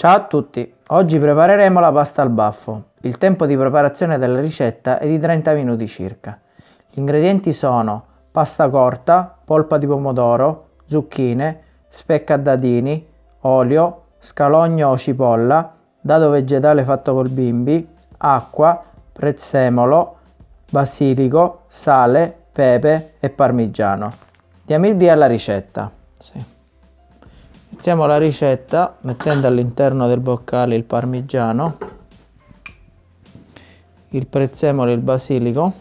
Ciao a tutti, oggi prepareremo la pasta al baffo. Il tempo di preparazione della ricetta è di 30 minuti circa. Gli ingredienti sono pasta corta, polpa di pomodoro, zucchine, specca a dadini, olio, scalogno o cipolla, dado vegetale fatto col bimbi, acqua, prezzemolo, basilico, sale, pepe e parmigiano. Diamo il via alla ricetta. Sì. Iniziamo la ricetta mettendo all'interno del boccale il parmigiano, il prezzemolo e il basilico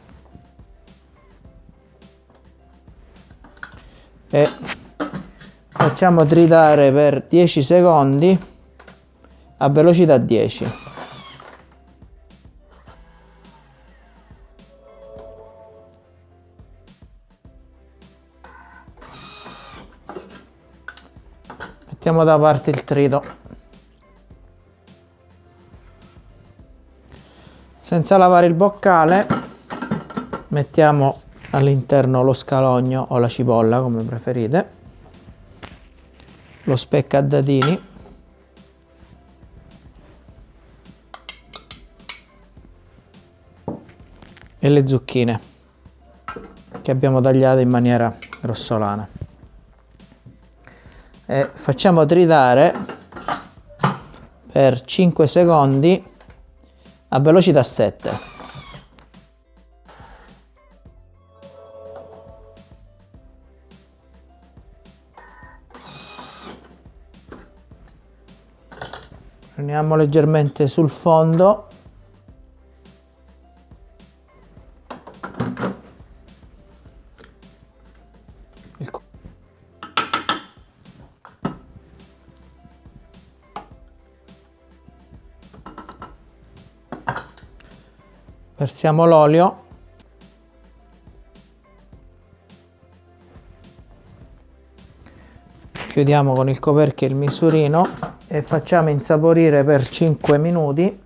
e facciamo tritare per 10 secondi a velocità 10. Mettiamo da parte il trito. Senza lavare il boccale mettiamo all'interno lo scalogno o la cipolla come preferite. Lo specca a dadini. E le zucchine che abbiamo tagliato in maniera grossolana e facciamo tritare per 5 secondi a velocità 7 prendiamo leggermente sul fondo versiamo l'olio. Chiudiamo con il coperchio il misurino e facciamo insaporire per 5 minuti.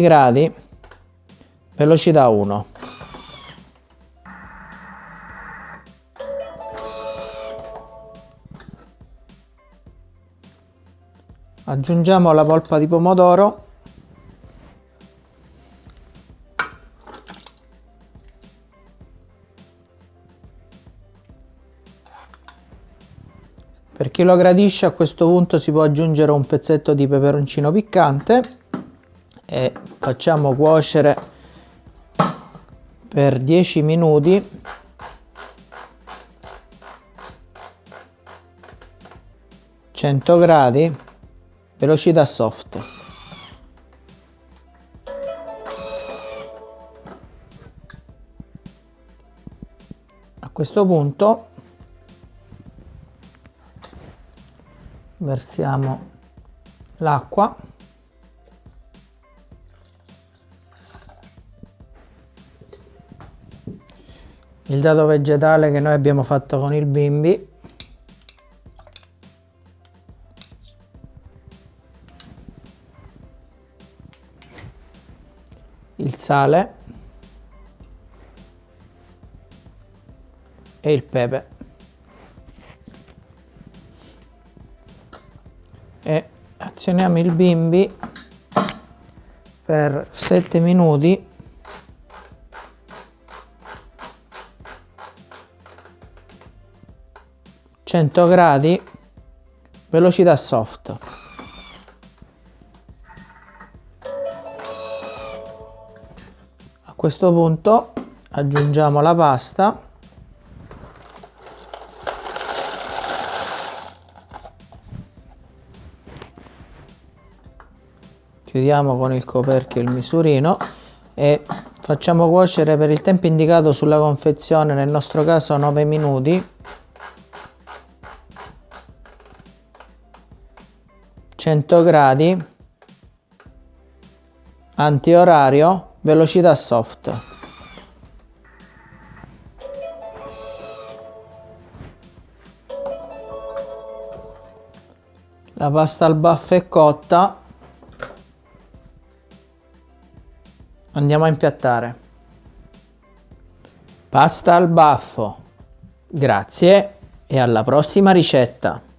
gradi velocità 1 aggiungiamo la polpa di pomodoro per chi lo gradisce a questo punto si può aggiungere un pezzetto di peperoncino piccante e facciamo cuocere per 10 minuti. Gradi velocità soft. A questo punto versiamo l'acqua. Il dato vegetale che noi abbiamo fatto con il bimbi il sale e il pepe. E azioniamo il bimbi per 7 minuti. Gradi velocità soft questo punto aggiungiamo la pasta. Chiudiamo con il coperchio il misurino e facciamo cuocere per il tempo indicato sulla confezione nel nostro caso 9 minuti. Cento gradi. Antiorario velocità soft la pasta al baffo è cotta andiamo a impiattare Pasta al baffo. Grazie e alla prossima ricetta.